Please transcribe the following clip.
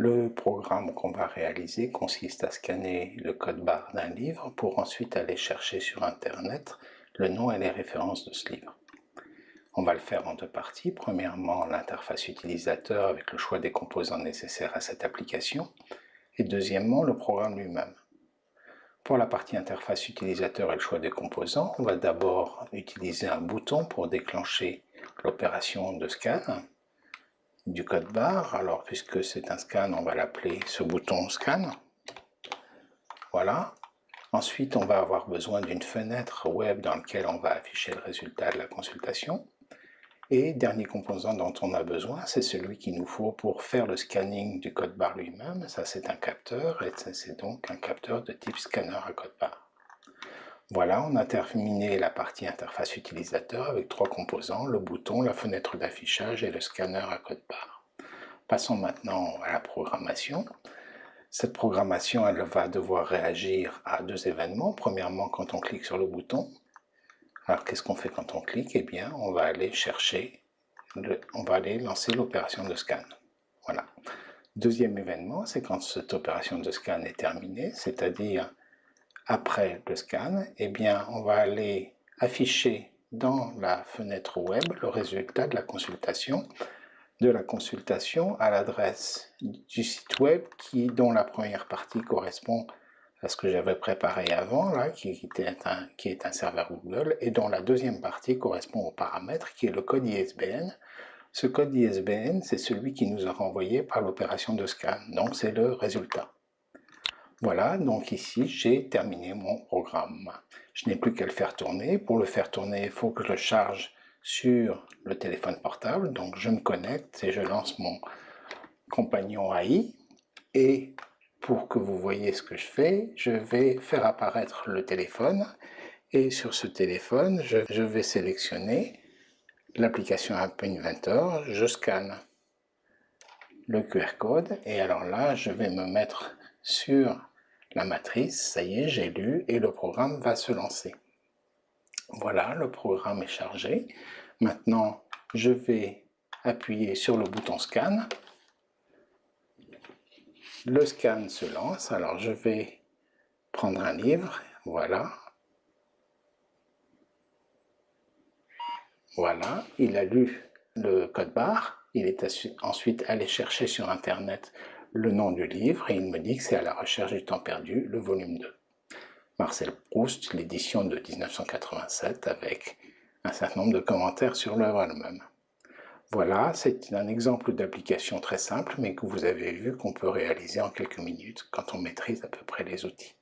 Le programme qu'on va réaliser consiste à scanner le code barre d'un livre pour ensuite aller chercher sur Internet le nom et les références de ce livre. On va le faire en deux parties. Premièrement, l'interface utilisateur avec le choix des composants nécessaires à cette application. Et deuxièmement, le programme lui-même. Pour la partie interface utilisateur et le choix des composants, on va d'abord utiliser un bouton pour déclencher l'opération de scan du code barre. Alors, puisque c'est un scan, on va l'appeler ce bouton scan. Voilà. Ensuite, on va avoir besoin d'une fenêtre web dans laquelle on va afficher le résultat de la consultation. Et dernier composant dont on a besoin, c'est celui qu'il nous faut pour faire le scanning du code barre lui-même. Ça, c'est un capteur, et c'est donc un capteur de type scanner à code barre. Voilà, on a terminé la partie interface utilisateur avec trois composants, le bouton, la fenêtre d'affichage et le scanner à code barre. Passons maintenant à la programmation. Cette programmation, elle va devoir réagir à deux événements. Premièrement, quand on clique sur le bouton, alors qu'est-ce qu'on fait quand on clique? Eh bien, on va aller chercher, on va aller lancer l'opération de scan. Voilà. Deuxième événement, c'est quand cette opération de scan est terminée, c'est-à-dire après le scan, eh bien, on va aller afficher dans la fenêtre web le résultat de la consultation, de la consultation à l'adresse du site web qui, dont la première partie correspond à ce que j'avais préparé avant, là, qui, un, qui est un serveur Google, et dont la deuxième partie correspond au paramètre, qui est le code ISBN. Ce code ISBN, c'est celui qui nous a renvoyé par l'opération de scan, donc c'est le résultat. Voilà, donc ici, j'ai terminé mon programme. Je n'ai plus qu'à le faire tourner. Pour le faire tourner, il faut que je le charge sur le téléphone portable. Donc je me connecte et je lance mon compagnon AI. Et pour que vous voyez ce que je fais, je vais faire apparaître le téléphone et sur ce téléphone, je, vais sélectionner l'application App Inventor, je scanne le QR code et alors là, je vais me mettre sur la matrice, ça y est, j'ai lu et le programme va se lancer. Voilà, le programme est chargé. Maintenant, je vais appuyer sur le bouton scan le scan se lance, alors je vais prendre un livre, voilà. Voilà, il a lu le code barre, il est ensuite allé chercher sur internet le nom du livre et il me dit que c'est à la recherche du temps perdu, le volume 2. Marcel Proust, l'édition de 1987 avec un certain nombre de commentaires sur l'œuvre elle-même. Voilà, c'est un exemple d'application très simple, mais que vous avez vu qu'on peut réaliser en quelques minutes quand on maîtrise à peu près les outils.